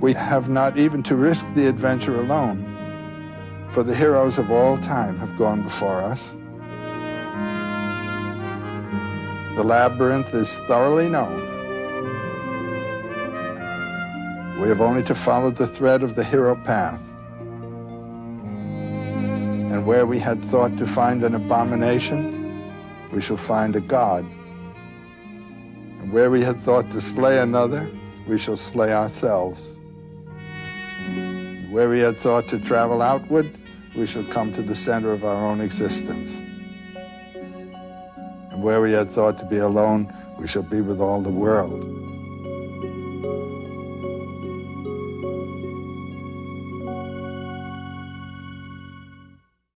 We have not even to risk the adventure alone, for the heroes of all time have gone before us. The labyrinth is thoroughly known. We have only to follow the thread of the hero path. And where we had thought to find an abomination, we shall find a god. And where we had thought to slay another, we shall slay ourselves. Where we had thought to travel outward, we shall come to the center of our own existence. And where we had thought to be alone, we shall be with all the world.